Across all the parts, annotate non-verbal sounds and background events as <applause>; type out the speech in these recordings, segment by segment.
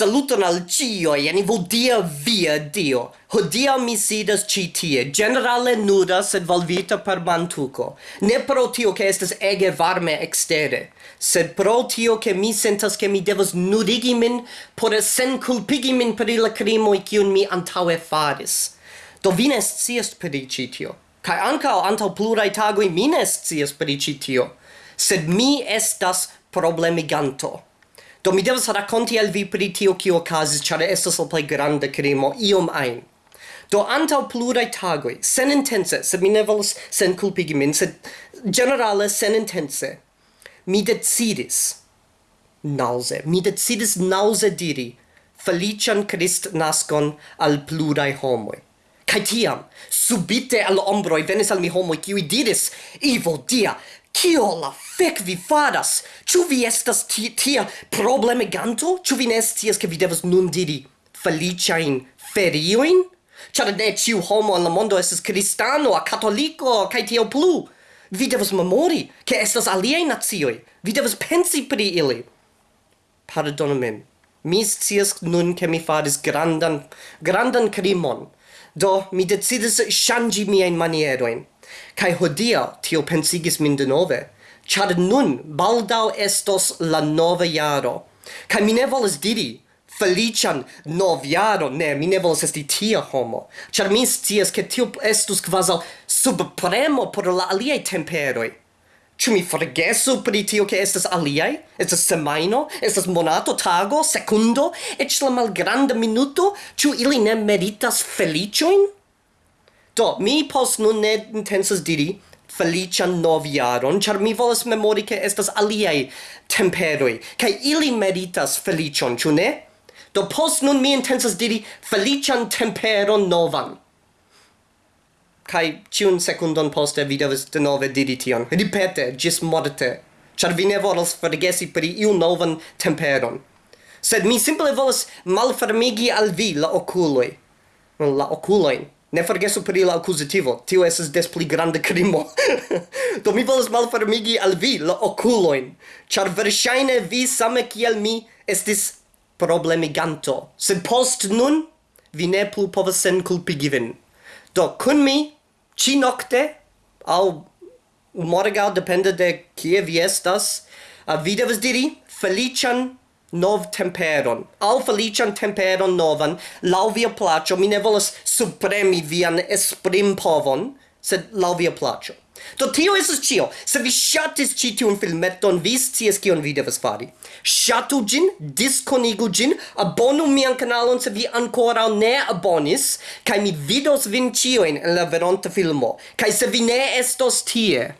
Saluton al cio, jeni vodia via dio. Hodia mi sidas ci tie, generale nuda sed valvita per mantuco. Ne pro tio che estes ege varme extere, sed pro tio che mi sentas che mi devas nudigi min por sen culpigi min per la crimoi cium mi antaue faris. Do vi ne scias per ci tio. Kai ancao antau plurai tagui mi ne scias per ci tio. Sed mi estas problemiganto. Do mi devas rakonti al vi pri tio kio okazis, ĉar estas la plej granda krimo iom ajn. Do antaŭ pluraj tagoj, sen intence, sed mi ne volas sen kulpigi min, sed ĝenerale sen intense, mi decidis nauze, mi decidis nauze diri felician Christ nascon al plurai homoi. Cai tiam, subite al ombroi venis al mi homoi, kiui diris, Ivo, Dia, Kio la fec vi fadas? Ču vi estas ti tia problemiganto? Ču vi ne scias ke vi devas nun diri feliciain ferioin? Ĉar ne ciu homo en la mondo estes cristano, a catolico, cae tio plu. Vi devas memori ke estas aliei nazioi. Vi devas pensi pri ili. Pardonu min. Mi scias nun ke mi faris grandan grandan crimon. Do mi decidis shangi miajn manieroin. Kai hodia tio pensigis min de nove, chad nun baldau estos la nova jaro. Kai mi ne volas diri, felician noviaro, ne, mi ne volas esti tia homo, char mi scias che tio estus quasal subpremo por la aliei temperoi. Ĉu mi forgesu pri tio ke estas aliaj? Estas semajno, estas monato, tago, sekundo, eĉ la malgranda minuto, ĉu ili ne meritas feliĉojn? Do, mi pos nun ne intensas diri felician noviaron, char mi volas memori che estas aliei temperoi, cae ili meritas felicion, ciu ne? Do pos nun mi intensas diri felician temperon novan. Kai ciun secundon poste vi devas denove diri tion. Ripete, gis morte. Char vi ne volas forgesi per iu novan temperon. Sed mi simple volas malfermigi al vi la oculoi. La oculoin. Ne forgesu pri la accusativo, tio esas des pli grande crimo. <laughs> Do mi volas malfermigi al vi la oculoin, char versaine vi same kiel mi estis problemiganto. Sed post nun, vi ne plu povas sen culpigi vin. Do, kun mi, ci nocte, au morgau, depende de kie vi estas, vi devas diri, felician nov temperon, al felician temperon novan, lau via placio, mi ne volas supremi vian esprim povon, sed lau via placio. Do tio esas cio. Se vi shatis ci tiun filmeton, vi scias kion vi devas fari. Shatu gin, disconigu gin, abonu mian kanalon se vi ancora ne abonis, kai mi vidos vin cioin en la veronta filmo. Kai se vi ne estos tie,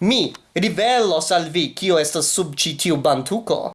mi rivelos al vi kio estas sub ci tiu bantuko.